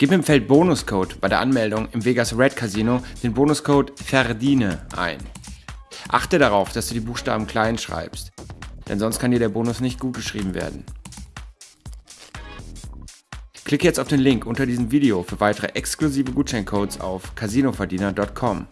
Gib im Feld Bonuscode bei der Anmeldung im Vegas Red Casino den Bonuscode VERDIENE ein. Achte darauf, dass du die Buchstaben klein schreibst, denn sonst kann dir der Bonus nicht gut geschrieben werden. Klicke jetzt auf den Link unter diesem Video für weitere exklusive Gutscheincodes auf casinoverdiener.com.